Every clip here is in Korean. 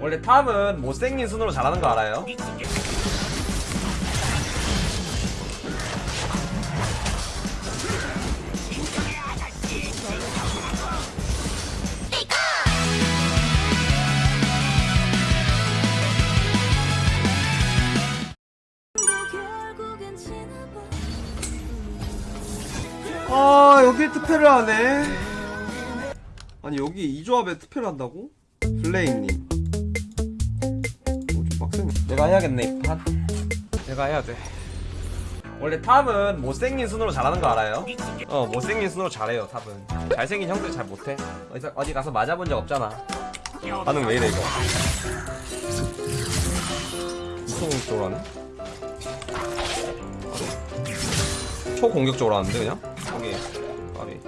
원래 탑은 못생긴 순으로 잘하는 거 알아요? 아 여기 특패를 하네 아니 여기 이 조합에 특패를 한다고? 블레인님 내가 해야겠네 이판 내가 해야 돼 원래 탑은 못생긴 순으로 잘하는 거 알아요? 어 못생긴 순으로 잘해요 탑은 잘생긴 형들 잘 못해 어디, 어디 가서 맞아본 적 없잖아 반응 왜 이래 이거 무슨 공격적으로 하네? 초공격적으로 하는데 그냥? 여기 까비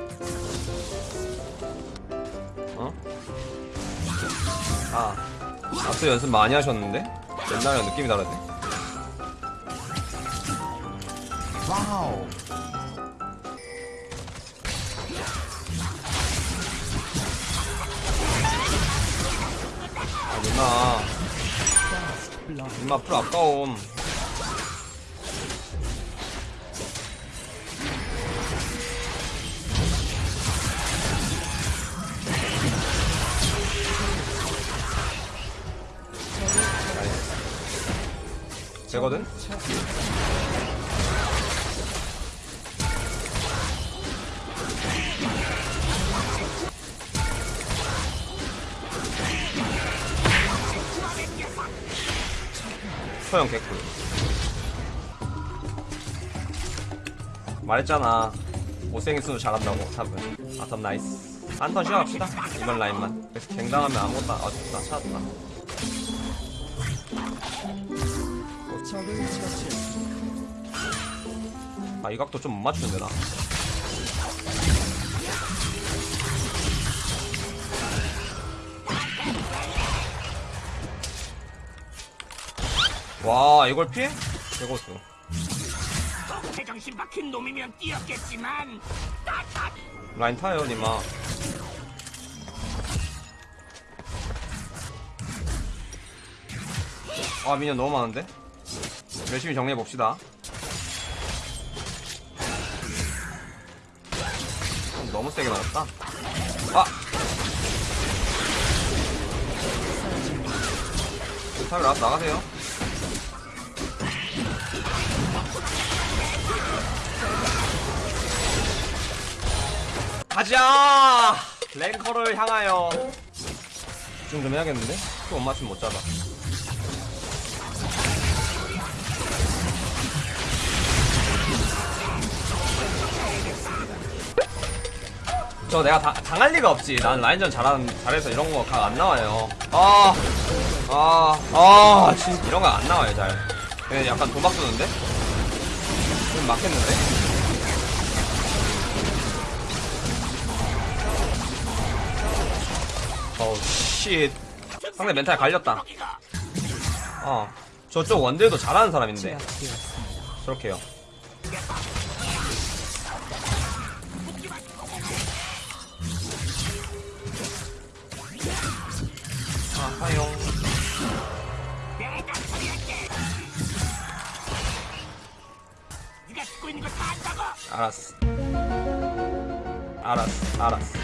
어? 아 앞서 연습 많이 하셨는데? 옛날이랑 느낌이 다르네. 와우. 아 누나. 누나 풀 아까움 되거든? 소형 개꿀. 말했잖아. 못생긴 수도 잘한다고 탑은. 아탑 나이스. 한 턴 쉬어갑시다. 이번 라인만. 그래서 갱당하면 아무것도 안- 아 좋다 찾았다 아이 각도 좀 못 맞추는데 나. 와 이걸 피해? 개고수. 박힌 놈이면 뛰었겠지만 라인 타요 니마. 아 미니언 너무 많은데? 열심히 정리해 봅시다 너무 세게 나왔다 아! 타요 나가서 나가세요 가자! 랭커를 향하여 집중 좀 해야겠는데? 또 못 맞추면 못 잡아 저 내가 다, 당할 리가 없지. 난 라인전 잘하는, 잘해서 이런 거 각 안 나와요. 아, 아, 아, 진짜 이런 거 안 나와요 잘. 그냥 약간 도박 쏘는데? 좀 막혔는데? 어우 씨 상대 멘탈 갈렸다. 어 저쪽 원딜도 잘하는 사람인데. 저렇게요 네가 듣고 있는 거 다 안다고? 알았어. 알았어 알았어.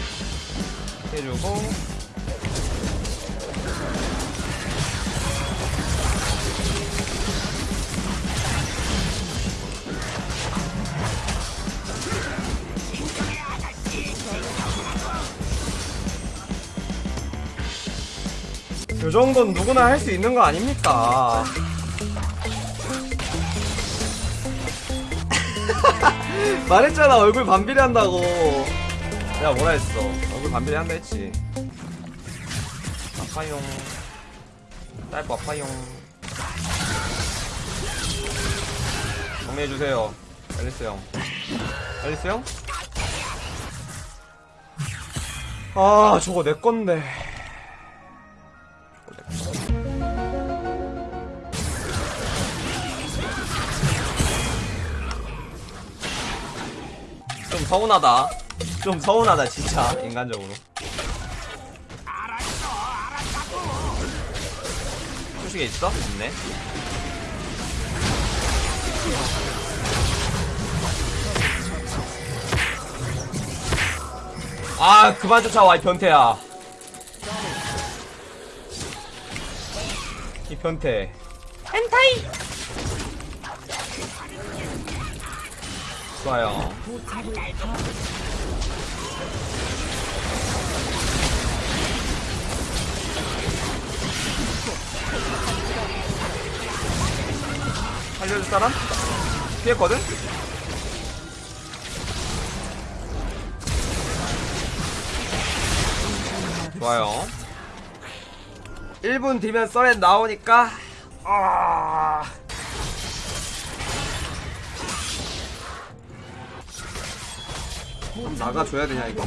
해주고. 요 정도는 누구나 할 수 있는 거 아닙니까? 말했잖아 얼굴 반비례 한다고. 내가 뭐라 했어? 얼굴 반비례 한다 했지. 아파용. 짧고 아파용. 정리해주세요. 앨리스 형. 앨리스 형? 아 저거 내 건데 좀 서운하다. 좀 서운하다 진짜 인간적으로. 2층에 있어? 있네. 아, 그만 쫓아와, 이 변태야. 이 변태. 엔타이! 좋아요. 살려줄 사람? 피했거든? 좋아요 1분 뒤면 썰엔 나오니까 아... 나가줘야 되냐 이거